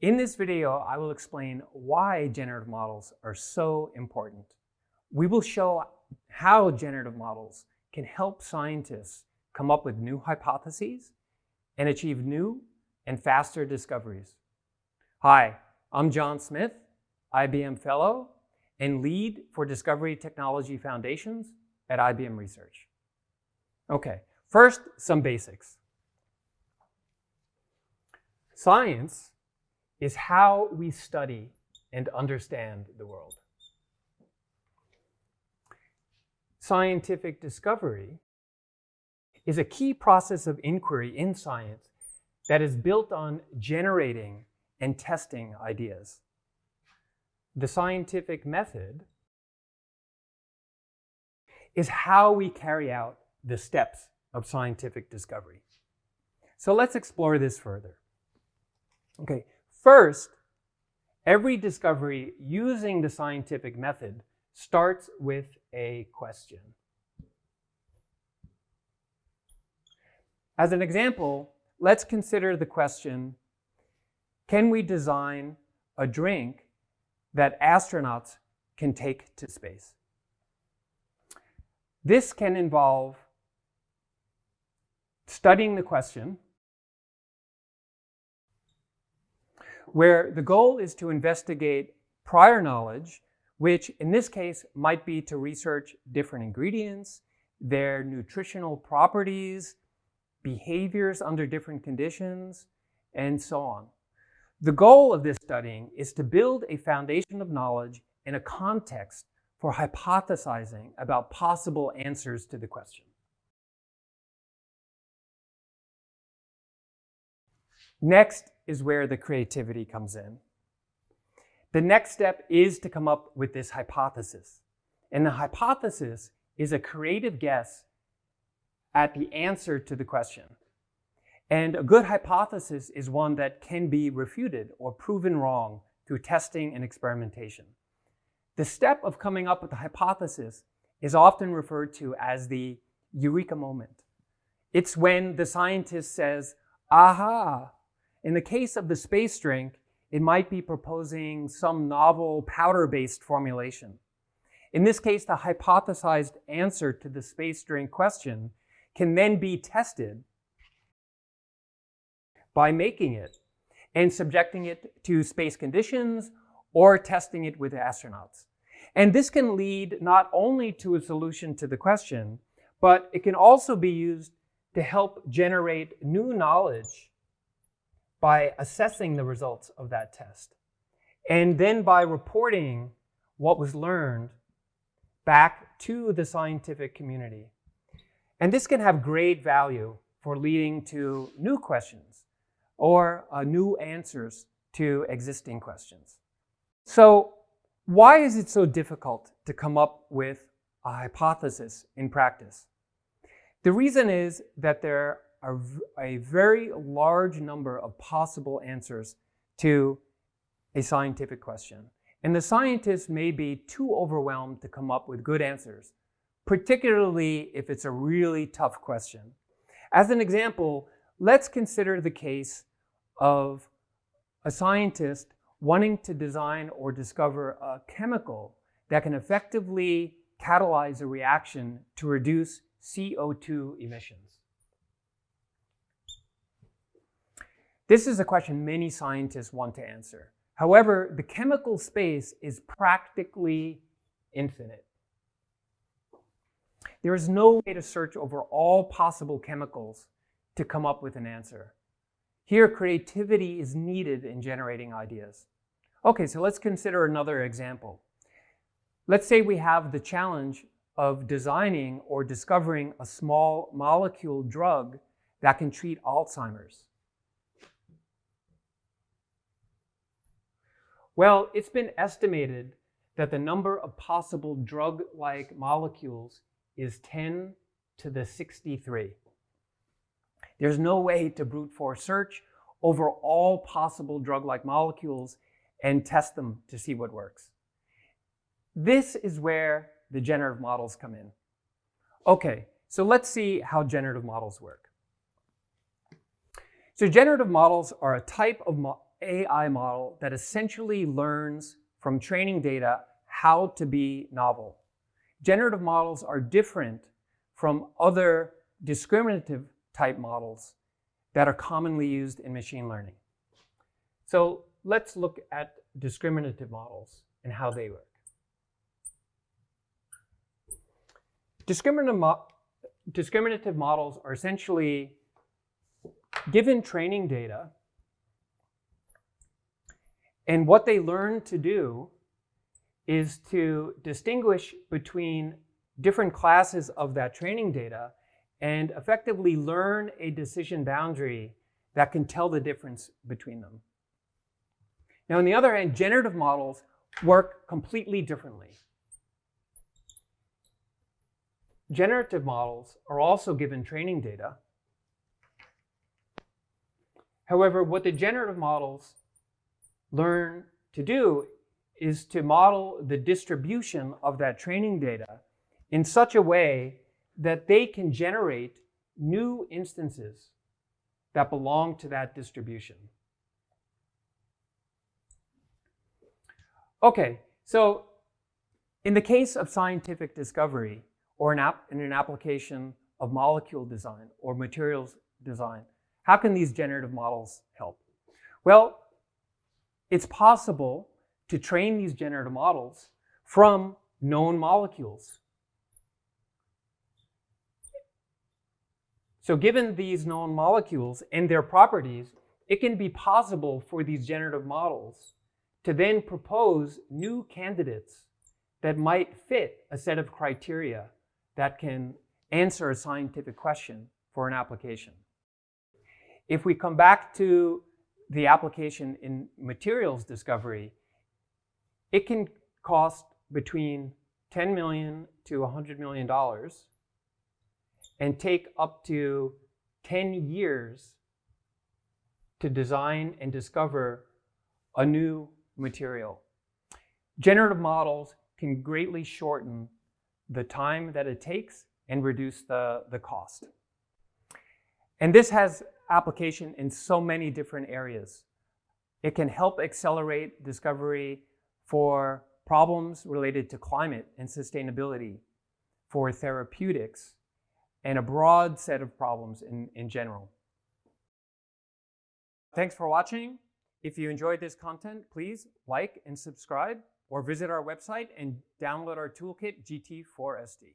In this video, I will explain why generative models are so important. We will show how generative models can help scientists come up with new hypotheses and achieve new and faster discoveries. Hi, I'm John Smith, IBM Fellow and Lead for Discovery Technology Foundations at IBM Research. Okay, first, some basics. Science is how we study and understand the world. Scientific discovery is a key process of inquiry in science that is built on generating and testing ideas. The scientific method is how we carry out the steps of scientific discovery. So let's explore this further. Okay, first, every discovery using the scientific method starts with a question. As an example, let's consider the question, can we design a drink that astronauts can take to space? This can involve studying the question, where the goal is to investigate prior knowledge, which in this case might be to research different ingredients, their nutritional properties, behaviors under different conditions, and so on. The goal of this studying is to build a foundation of knowledge in a context for hypothesizing about possible answers to the question. Next is where the creativity comes in. The next step is to come up with this hypothesis. And the hypothesis is a creative guess at the answer to the question. And a good hypothesis is one that can be refuted or proven wrong through testing and experimentation. The step of coming up with a hypothesis is often referred to as the eureka moment. It's when the scientist says, aha. In the case of the space drink, it might be proposing some novel powder-based formulation. In this case, the hypothesized answer to the space drink question can then be tested by making it and subjecting it to space conditions or testing it with astronauts. And this can lead not only to a solution to the question, but it can also be used to help generate new knowledge by assessing the results of that test. And then by reporting what was learned back to the scientific community. And this can have great value for leading to new questions or uh, new answers to existing questions. So why is it so difficult to come up with a hypothesis in practice? The reason is that there are a very large number of possible answers to a scientific question. And the scientists may be too overwhelmed to come up with good answers, particularly if it's a really tough question. As an example, let's consider the case of a scientist wanting to design or discover a chemical that can effectively catalyze a reaction to reduce CO2 emissions. This is a question many scientists want to answer. However, the chemical space is practically infinite. There is no way to search over all possible chemicals to come up with an answer. Here, creativity is needed in generating ideas. Okay, so let's consider another example. Let's say we have the challenge of designing or discovering a small molecule drug that can treat Alzheimer's. Well, it's been estimated that the number of possible drug-like molecules is 10 to the 63. There's no way to brute force search over all possible drug-like molecules and test them to see what works. This is where the generative models come in. Okay, so let's see how generative models work. So generative models are a type of, mo AI model that essentially learns from training data how to be novel. Generative models are different from other discriminative type models that are commonly used in machine learning. So let's look at discriminative models and how they work. Discriminative, mo discriminative models are essentially given training data, and what they learn to do is to distinguish between different classes of that training data and effectively learn a decision boundary that can tell the difference between them. Now, on the other hand, generative models work completely differently. Generative models are also given training data. However, what the generative models learn to do is to model the distribution of that training data in such a way that they can generate new instances that belong to that distribution. Okay, so in the case of scientific discovery or in, in an application of molecule design or materials design, how can these generative models help? Well, it's possible to train these generative models from known molecules. So given these known molecules and their properties, it can be possible for these generative models to then propose new candidates that might fit a set of criteria that can answer a scientific question for an application. If we come back to the application in materials discovery, it can cost between 10 million to 100 million dollars and take up to 10 years to design and discover a new material. Generative models can greatly shorten the time that it takes and reduce the, the cost. And this has application in so many different areas. It can help accelerate discovery for problems related to climate and sustainability, for therapeutics, and a broad set of problems in, in general. Thanks for watching. If you enjoyed this content, please like and subscribe or visit our website and download our toolkit GT4SD.